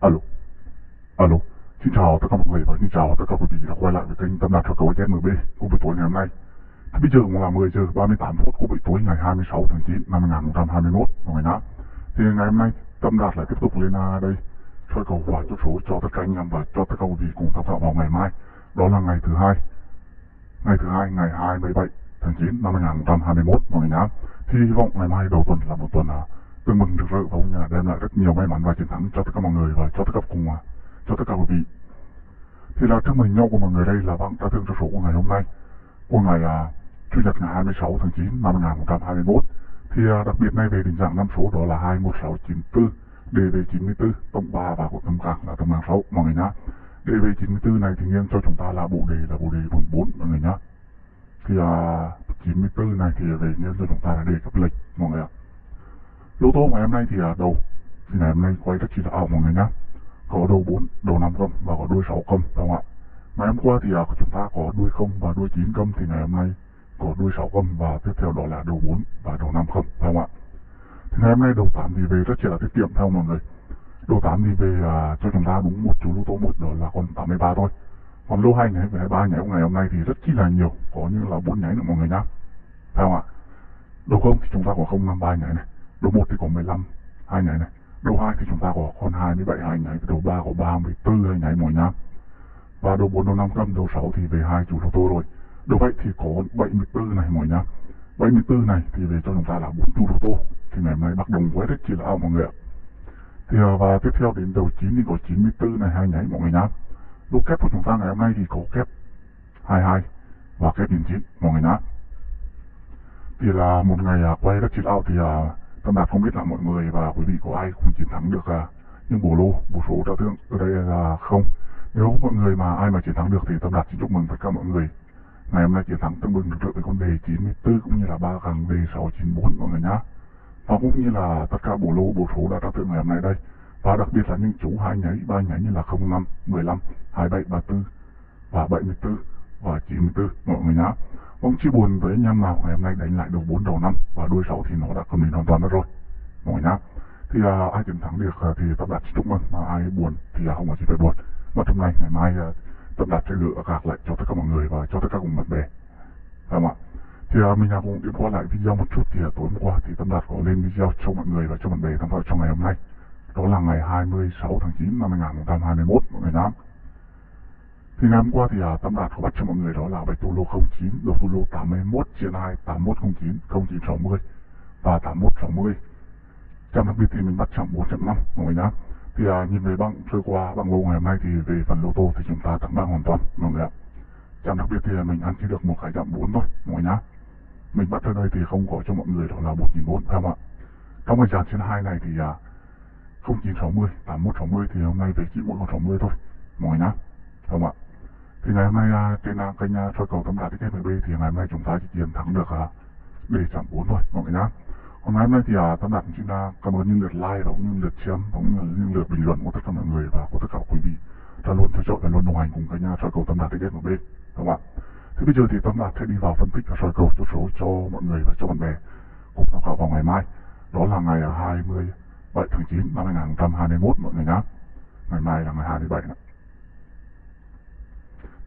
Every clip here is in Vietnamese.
Alo. Alo. Xin chào tất cả mọi người và xin chào tất cả quý vị đã quay lại với kênh Tâm Đạt cho cầu HMB của buổi tối ngày hôm nay. Thì bây giờ cũng là 10 giờ 38 phút của buổi tối ngày 26 tháng 9 năm 2021 mọi người nhá. Thì ngày hôm nay Tâm Đạt lại tiếp tục lên à, đây soi cầu và chốt số cho tất cả anh em và cho tất cả quý vị cùng tham khảo vào ngày mai. Đó là ngày thứ hai. Ngày thứ hai ngày 27 tháng 9 năm 2021 mọi người nhá. Thì hy vọng ngày mai đầu tuần là một tuần uh, tôi mừng được sự và cũng như đem lại rất nhiều may mắn và chiến thắng cho tất cả mọi người và cho tất cả cùng à, cho tất cả quý vị. Thì là trước mình nhau của mọi người đây là bạn đã thương cho số của ngày hôm nay của ngày à, Chủ nhật ngày 26 tháng 9 năm 2021 thì à, đặc biệt nay về định dạng năm số đó là 21694 DV94 tổng 3 và của tâm cạc là tâm hàng 6 mọi người nhá DV94 này thì nghiêng cho chúng ta là bộ đề là bộ đề 44 mọi người nhá thì à, 94 này thì về nghiêng cho chúng ta là đề cấp lệch mọi người ạ à. Yếu tố ngày hôm nay thì à, uh, đầu thì ngày hôm nay quay rất chi là ảo mọi người nhá. Có đầu 4, đầu 5 công và có đuôi 6 công đúng không ạ? Ngày hôm qua thì uh, chúng ta có đuôi 0 và đuôi 9 công thì ngày hôm nay có đuôi 6 công và tiếp theo đó là đầu 4 và đầu 5 không đúng không ạ? Thì ngày hôm nay đầu 8 thì về rất chỉ là tiết kiệm theo mọi người? Đầu 8 thì về à, cho chúng ta đúng một chú lô tô một đó là còn 83 thôi. Còn lô 2 nháy và 23 nháy ngày hôm nay thì rất chi là nhiều có như là 4 nháy nữa mọi người nhá phải không ạ? Đầu không thì chúng ta có 053 nháy này đầu 1 thì có 15 hai nháy này đầu 2 thì chúng ta có con 27 hai nháy đầu 3 có 34 hai nháy mọi nhá và đầu 4 đầu 5 câm đầu 6 thì về hai chủ lô tô rồi. Đầu vậy thì có 74 này mọi nhá 74 này thì về cho chúng ta là 4 chủ lô tô thì ngày hôm nay bắt đồng với rất chỉ là ao mọi người ạ. Thì à, và tiếp theo đến đầu 9 thì có 94 này, hai nháy mọi người nhá lúc kép của chúng ta ngày hôm nay thì có kép 22 và kép 99 mọi người nhá thì là một ngày à, quay rất chi là thì à, à, tâm đạt không biết là mọi người và quý vị có ai cùng chiến thắng được à, những bổ lô bổ số trao thương ở đây là không. Nếu mọi người mà ai mà chiến thắng được thì tâm đạt xin chúc mừng tất cả mọi người. Ngày hôm nay chiến thắng tương bừng được với con đề 94 cũng như là 3 càng đề 694 mọi người nhá. Và cũng như là tất cả bổ lô bổ số đã trao thưởng ngày hôm nay đây. Và đặc biệt là những chú hai nháy ba nháy như là 05 15 27 34 và 74 và 94 mọi người nhá. Vâng chia buồn với anh em nào ngày hôm nay đánh lại được 4 đầu năm và đuôi 6 thì nó đã cầm định hoàn toàn đó rồi. Mọi người nhá. Thì à, ai chiến thắng được à, thì tập đạt chúc mừng mà ai buồn thì à, không có gì phải buồn. Và trong này ngày mai à, tập đạt sẽ gửi gạc lại cho tất cả mọi người và cho tất cả cùng bạn bè. Phải không ạ? Thì uh, mình à, cũng điểm qua lại video một chút thì uh, tối hôm qua thì Tâm Đạt có lên video cho mọi người và cho bạn bè tham khảo trong ngày hôm nay. Đó là ngày 26 tháng 9 năm 2021 mọi người nhá thì ngày hôm qua thì uh, Tâm Đạt có bắt cho mọi người đó là bạch tu lô 09 đầu tu lô 81 chia 2 8109 0960 và 8160 trong đặc biệt thì mình bắt chậm 4.5 mọi người nhá. Thì uh, nhìn về băng trôi qua băng lô ngày hôm nay thì về phần lô tô thì chúng ta thắng băng hoàn toàn mọi người ạ. Trong đặc biệt thì à, mình ăn chỉ được một cái chạm 4 thôi mọi người nhá. Mình bắt ở đây thì không có cho mọi người đó là 1.400 phải không ạ? Trong cái dàn trên hai này thì à, 0960 8160 thì hôm nay về chỉ mỗi con 60 thôi mọi người nhá. Không ạ? Thì ngày hôm nay à, trên à, kênh à, soi cầu tấm đạt TKMB thì ngày hôm nay chúng ta chỉ chiến thắng được à, để chạm 4 thôi mọi người nhá còn ngày hôm nay thì à, tấm đạt chúng ta à, cảm ơn những lượt like và cũng như lượt xem và cũng như những lượt bình luận của tất cả mọi người và của tất cả quý vị đã luôn theo dõi và luôn đồng hành cùng kênh soi cầu tấm đạt TKMB phải không ạ Thế bây giờ thì Tâm Đạt sẽ đi vào phân tích và soi cầu cho số cho mọi người và cho bạn bè cùng tham khảo vào ngày mai. Đó là ngày 27 tháng 9 năm 2021 mọi người nhé. Ngày mai là ngày 27 nữa.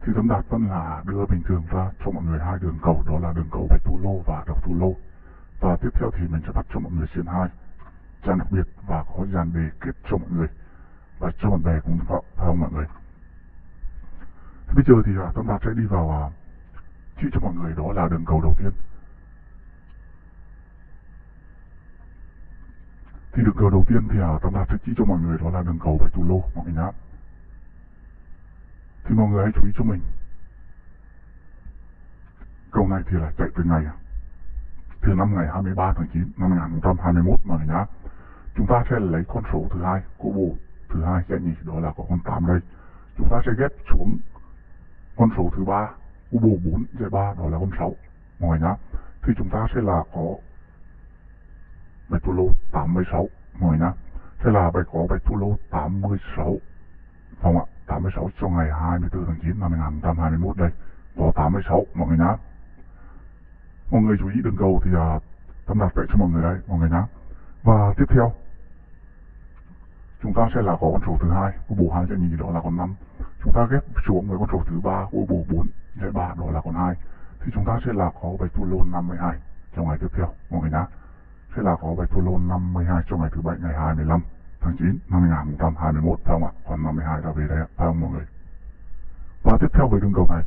Thì Tâm Đạt vẫn là đưa bình thường ra cho mọi người hai đường cầu đó là đường cầu bạch Thủ lô và độc Thủ lô. Và tiếp theo thì mình sẽ bắt cho mọi người xiên hai dàn đặc biệt và có dàn đề kết cho mọi người và cho bạn bè cùng tham phải không mọi người. Thế bây giờ thì à, Tâm Đạt sẽ đi vào à, chỉ cho mọi người đó là đường cầu đầu tiên thì đường cầu đầu tiên thì à, Tâm Đạt sẽ chỉ cho mọi người đó là đường cầu bạch thủ lô mọi người nhá thì mọi người hãy chú ý cho mình. Câu này thì là chạy từ ngày, từ năm ngày 23 tháng 9 năm 2021 mà nhá. Chúng ta sẽ lấy con số thứ hai của bộ thứ hai sẽ nhỉ? Đó là có con 8 đây. Chúng ta sẽ ghép xuống con số thứ ba của bộ 4 giải 3 đó là con 6 mọi người nhá. Thì chúng ta sẽ là có bạch tu lô 86 mọi người nhá. Sẽ là bạch có bạch tu lô 86 không ạ. 86 cho ngày 24 tháng 9 năm 2021 đây. Có 86 mọi người nhá. Mọi người chú ý đường cầu thì à, tâm đặt vậy cho mọi người đây mọi người nhá. Và tiếp theo chúng ta sẽ là có con số thứ hai của bộ hai giải nhì đó là con năm. Chúng ta ghép xuống với con số thứ ba của bộ bốn giải ba đó là con hai. Thì chúng ta sẽ là có bạch thủ lôn 52 trong ngày tiếp theo mọi người nhá. Sẽ là có bạch thủ lôn 52 trong ngày thứ bảy ngày 25 tháng 9 năm 2021 phải không ạ? Còn 52 đã về đây phải không mọi người? Và tiếp theo với đường cầu này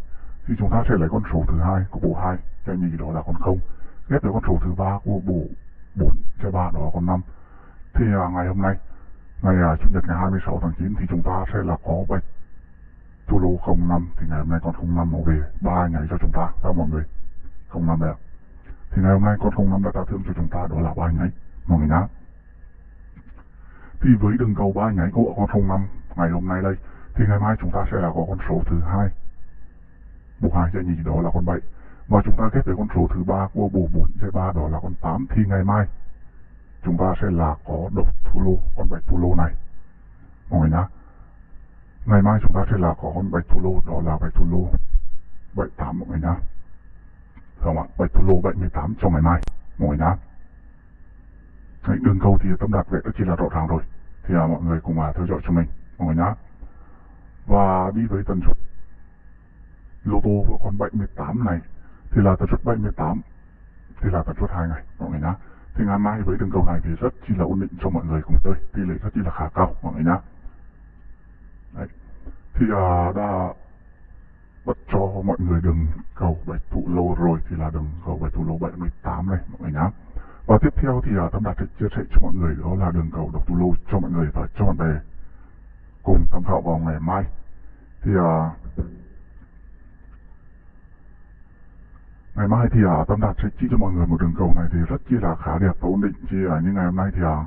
thì chúng ta sẽ lấy con số thứ hai của bộ 2 cái nhì đó là con 0 ghép với con số thứ ba của bộ 4 cái 3 đó là con 5 thì à, ngày hôm nay ngày à, chủ nhật ngày 26 tháng 9 thì chúng ta sẽ là có bạch thủ lô 05 thì ngày hôm nay con 05 nó về ba ngày cho chúng ta phải không mọi người? 05 đây ạ. Thì ngày hôm nay con 05 đã trả thương cho chúng ta đó là ba ngày. Mọi người nhá thì với đường cầu ba nhánh của con 05 ngày hôm nay đây thì ngày mai chúng ta sẽ là có con số thứ hai. Bộ hai sẽ nhì đó là con 7 và chúng ta ghép với con số thứ ba của bộ 4 sẽ ba đó là con 8 thì ngày mai chúng ta sẽ là có độc thủ lô con bạch thủ lô này. Mọi người nhá ngày mai chúng ta sẽ là có con bạch thủ lô đó là bạch thủ lô 78 mọi người nhá. Không ạ? Bạch thủ lô 78 cho ngày mai mọi người nhá. Đấy, đường cầu thì tâm đạt vậy đó chỉ là rõ ràng rồi thì à, mọi người cùng à, theo dõi cho mình mọi người nhá. Và đi với tần suất lô tô của con 78 này thì là tần suất 78 thì là tần suất hai ngày mọi người nhá. Thì ngày mai với đường cầu này thì rất chi là ổn định cho mọi người cùng chơi tỷ lệ rất chi là khá cao mọi người nhá. Đấy. thì à, đã bắt cho mọi người đường cầu bạch thủ lô rồi thì là đường cầu bạch thủ lô 78 này mọi người nhá và tiếp theo thì à, tâm đạt sẽ chia sẻ cho mọi người đó là đường cầu độc tu lô cho mọi người và cho bạn bè cùng tham khảo vào ngày mai. Thì à, ngày mai thì à, tâm đạt sẽ chỉ cho mọi người một đường cầu này thì rất chi là khá đẹp và ổn định. Chỉ à, như ngày hôm nay thì à,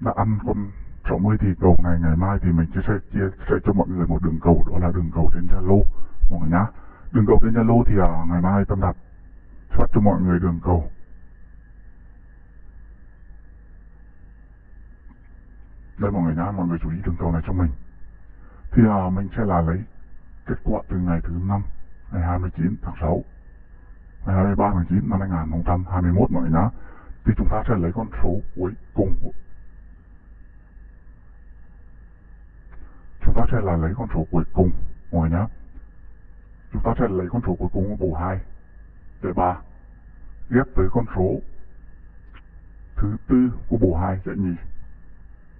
đã ăn con 60 thì cầu này ngày mai thì mình sẽ chia sẻ cho mọi người một đường cầu đó là đường cầu trên Zalo mọi người nhá. Đường cầu trên Zalo thì à, ngày mai tâm đạt phát cho mọi người đường cầu. Đây mọi người nhá mọi người chú ý đường cầu này cho mình. Thì à, mình sẽ là lấy kết quả từ ngày thứ năm ngày 29 tháng 6 ngày 23 tháng 9 năm 2021 mọi người nhá. Thì chúng ta sẽ lấy con số cuối cùng của chúng ta sẽ là lấy con số cuối cùng mọi người nhá. Chúng ta sẽ lấy con số cuối cùng của bộ 2 để 3 ghép với con số thứ tư của bộ 2 sẽ nhì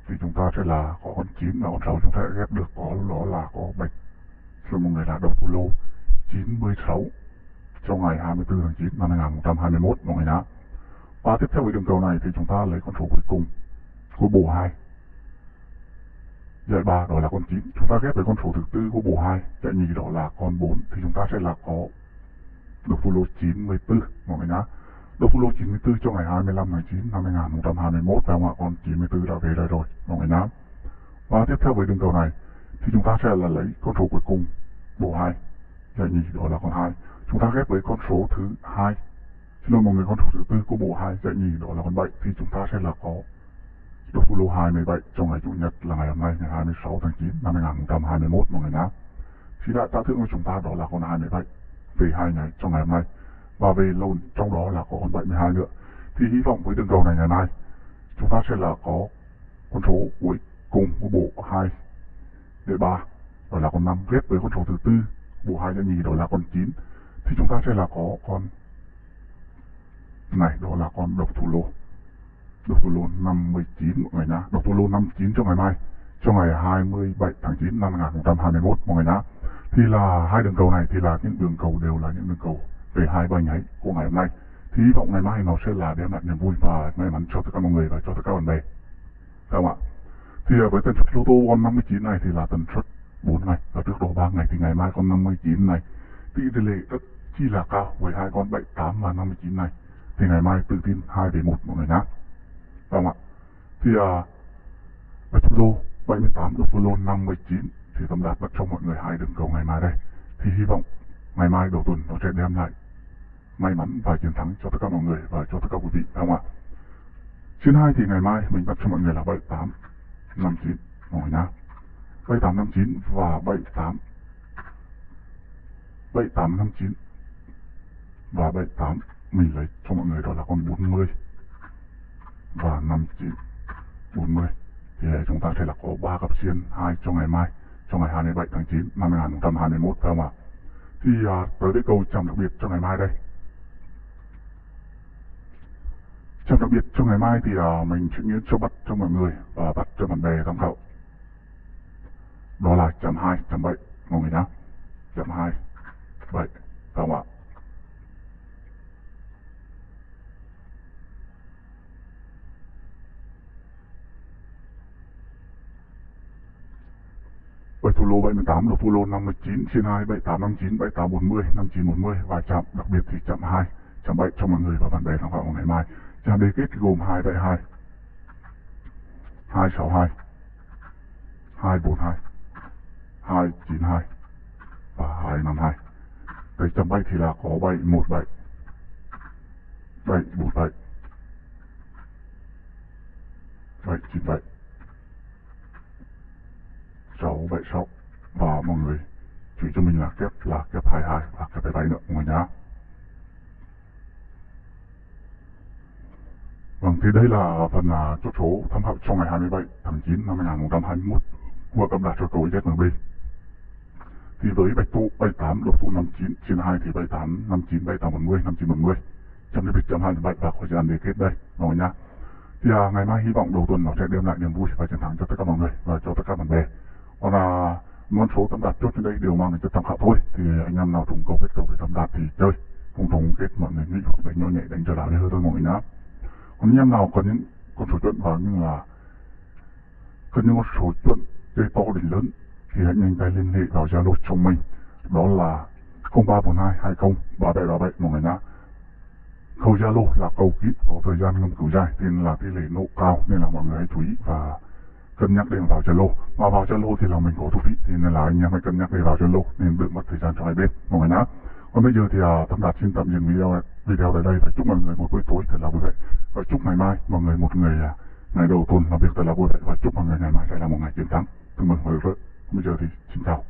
thì chúng ta sẽ là có con 9 và con 6 chúng ta sẽ ghép được có đó là có bạch cho một người là độc lô 96 trong ngày 24 tháng 9 năm 2021 mọi người nhá. Và tiếp theo với đường cầu này thì chúng ta lấy con số cuối cùng của bộ 2. Giải 3 đó là con 9. Chúng ta ghép với con số thứ tư của bộ 2. Giải nhì đó là con 4 thì chúng ta sẽ là có được lô 94 mọi người nhá. Được follow lô 94 cho ngày 25 tháng 9 năm 2021 và mọi con 94 đã về đây rồi, mọi người nhá. Và tiếp theo với đường cầu này, thì chúng ta sẽ là lấy con số cuối cùng bộ 2 giải nhì, đó là con 2 chúng ta ghép với con số thứ 2. xin lỗi mọi người, con số thứ tư của bộ 2 giải nhì, đó là con 7 thì chúng ta sẽ là có độc lô 27 trong ngày chủ nhật là ngày hôm nay, ngày 26 tháng 9 năm 2021 mọi người nhá. Thì đã trả thưởng của chúng ta đó là con 27 về hai ngày trong ngày hôm nay và về lồn trong đó là có con 72 nữa thì hy vọng với đường cầu này ngày mai, chúng ta sẽ là có con số cuối cùng của bộ 2 để 3 đó là con 5 ghép với con số thứ tư, bộ hai nhị đó là con 9 thì chúng ta sẽ là có con này, đó là con độc thủ lô. Độc thủ lô 59 mọi người nhá độc thủ lô 59 cho ngày mai, cho ngày 27 tháng 9 năm 2021 mọi người nhá thì là hai đường cầu này, thì là những đường cầu đều là những đường cầu về hai ba nháy của ngày hôm nay thì hy vọng ngày mai nó sẽ là đem lại niềm vui và may mắn cho tất cả mọi người và cho tất cả bạn bè. Phải không ạ? Thì à, với tần suất lô tô con 59 này thì là tần suất 4 ngày. Và trước đó 3 ngày thì ngày mai con 59 này tỷ lệ rất chi là cao với hai con 78 và 59 này. Thì ngày mai tự tin 2 về 1 mọi người nhé không ạ? Thì à, ở lô 78 được lô 59 thì tâm đạt bật cho mọi người hai đường cầu ngày mai đây. Thì hy vọng ngày mai đầu tuần nó sẽ đem lại may mắn và chiến thắng cho tất cả mọi người và cho tất cả quý vị phải không ạ? Chuyến 2 thì ngày mai mình bắt cho mọi người là 78 59 mọi người nhá 7859 và 78 7859 và 78 mình lấy cho mọi người đó là con 40 và 59 40 thì chúng ta sẽ là có 3 cặp xiên 2 cho ngày mai cho ngày 27 tháng 9 năm 2021 phải không ạ? Thì à, tới cái câu chậm đặc biệt cho ngày mai đây. Trong đặc biệt cho ngày mai thì uh, mình chuyển nghĩa cho bắt cho mọi người và bắt cho bạn bè tham khảo. Đó là chậm hai chậm bảy. Mọi người nhá. Chậm hai bảy. Phải không ạ. Bảy thủ lô 78 lô thủ lô 59 trên 2 7859 7840 5940 và chạm đặc biệt thì chạm 2 chạm 7 cho mọi người và bạn bè tham khảo ngày mai chạm đề kết gồm 272 262 242 292 và 252 Cái chạm 7 thì là có 717 747 797 676 và mọi người chỉ cho mình là kép là kép 22 và kép 77 nữa mọi người nhá. Vâng, thì đây là phần uh, chốt số tham khảo trong ngày 27 tháng 9 năm 2021 của cầm đạt cho cầu ZMB. Thì với bạch tụ 78, lục tụ 59, trên 2 thì 78, 59, 78, 40, 59, 40. Trong cái chấm 27 và khỏi gian đề kết đây, mọi người nhá. Thì uh, ngày mai hy vọng đầu tuần nó sẽ đem lại niềm vui và chiến thắng cho tất cả mọi người và cho tất cả bạn bè còn là uh, con số tâm đạt chốt trên đây đều mang đến cho tham khảo thôi thì anh em nào trùng cầu kết cầu về tâm đạt thì chơi không trùng kết mọi người nghĩ hoặc đánh nhỏ nhẹ đánh trở lại hơi thôi mọi người nhá còn nhà em nào có những con số chuẩn và như là có những con số chuẩn chơi to đến lớn thì hãy nhanh tay liên hệ vào zalo chồng mình. Đó là 0342 20 3737 mọi người nhá. Câu zalo là câu kín, có thời gian ngâm cứu dài nên là tỷ lệ nộ cao, nên là mọi người hãy chú ý và cân nhắc để vào Zalo. Mà vào Zalo thì là mình có thu phí thì nên là anh em hãy cân nhắc để vào Zalo nên đừng mất thời gian cho hai bên. Mọi người nhá. Còn bây giờ thì à, Tâm Đạt xin tạm dừng video video tại đây và chúc mọi người một buổi tối thật là vui vẻ. Và chúc ngày mai mọi người một người uh, à, ngày đầu tuần làm việc thật là vui vẻ. Và chúc mọi người ngày mai sẽ là một ngày chiến thắng. Chúc mừng và người Bây giờ thì xin chào.